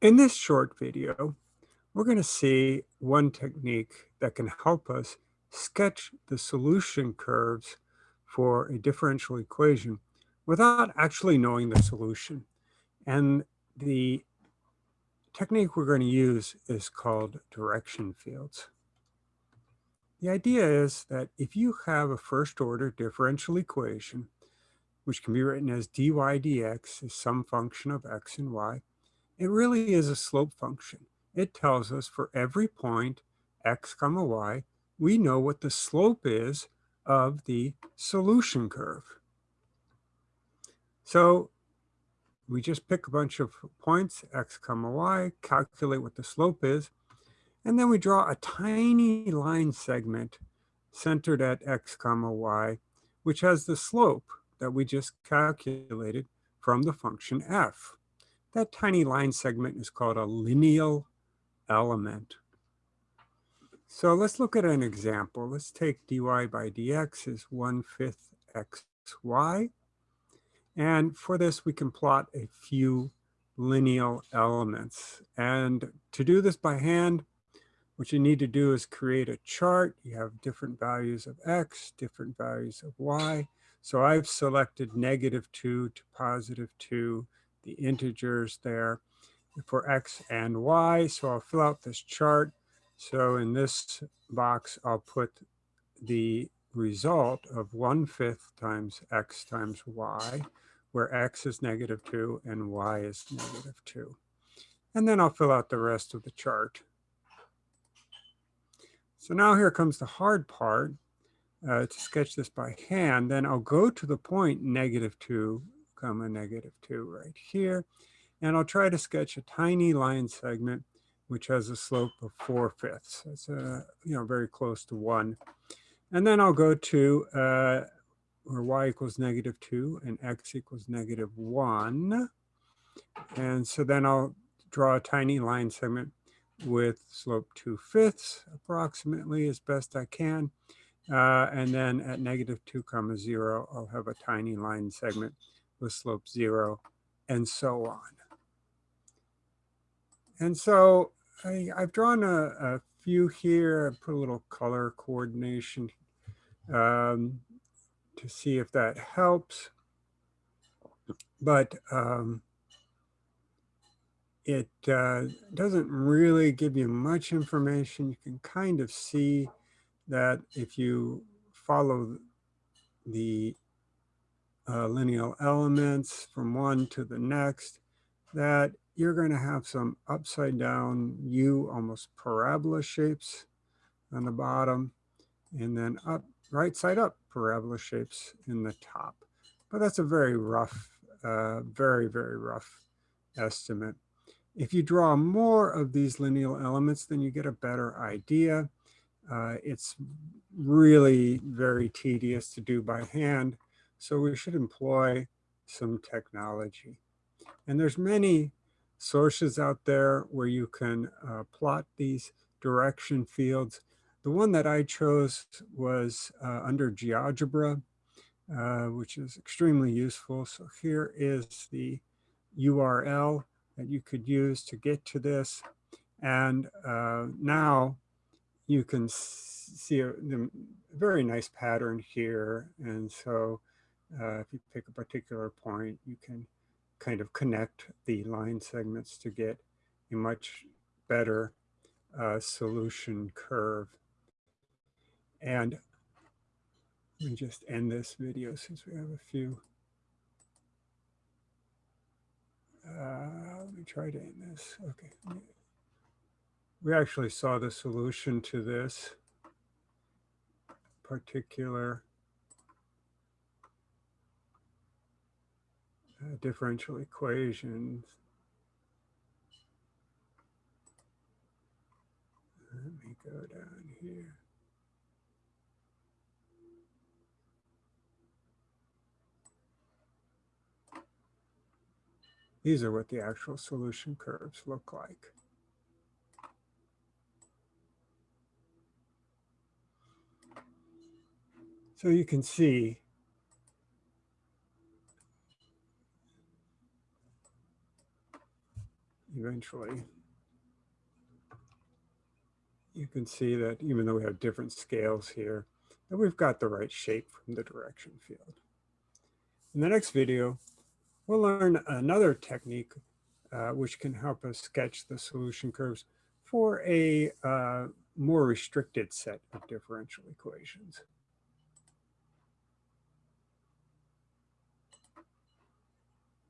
In this short video, we're going to see one technique that can help us sketch the solution curves for a differential equation without actually knowing the solution. And the technique we're going to use is called direction fields. The idea is that if you have a first order differential equation, which can be written as dy dx is some function of x and y, it really is a slope function. It tells us for every point, x comma y, we know what the slope is of the solution curve. So we just pick a bunch of points, x comma y, calculate what the slope is, and then we draw a tiny line segment centered at x comma y, which has the slope that we just calculated from the function f. That tiny line segment is called a lineal element. So let's look at an example. Let's take dy by dx is 1 fifth xy. And for this, we can plot a few lineal elements. And to do this by hand, what you need to do is create a chart. You have different values of x, different values of y. So I've selected negative 2 to positive 2 the integers there for x and y. So I'll fill out this chart. So in this box, I'll put the result of 1 fifth times x times y, where x is negative 2 and y is negative 2. And then I'll fill out the rest of the chart. So now here comes the hard part. Uh, to sketch this by hand, then I'll go to the point negative 2 comma negative 2 right here. And I'll try to sketch a tiny line segment which has a slope of 4 fifths. It's a, you know, very close to 1. And then I'll go to uh, where y equals negative 2 and x equals negative 1. And so then I'll draw a tiny line segment with slope 2 fifths approximately as best I can. Uh, and then at negative 2 comma 0, I'll have a tiny line segment with slope zero, and so on. And so I, have drawn a, a, few here, put a little color coordination um, to see if that helps. But um, it uh, doesn't really give you much information. You can kind of see that if you follow the uh, lineal elements from one to the next, that you're going to have some upside down U, almost parabola shapes on the bottom, and then up, right side up parabola shapes in the top. But that's a very rough, uh, very, very rough estimate. If you draw more of these lineal elements, then you get a better idea. Uh, it's really very tedious to do by hand. So we should employ some technology. And there's many sources out there where you can uh, plot these direction fields. The one that I chose was uh, under GeoGebra, uh, which is extremely useful. So here is the URL that you could use to get to this. And uh, now you can see a, a, very nice pattern here. And so uh, if you pick a particular point, you can kind of connect the line segments to get a much better uh, solution curve. And let me just end this video since we have a few. Uh, let me try to end this. Okay. We actually saw the solution to this particular uh, differential equations. Let me go down here. These are what the actual solution curves look like. So you can see eventually you can see that even though we have different scales here, that we've got the right shape from the direction field. In the next video, we'll learn another technique uh, which can help us sketch the solution curves for a uh, more restricted set of differential equations.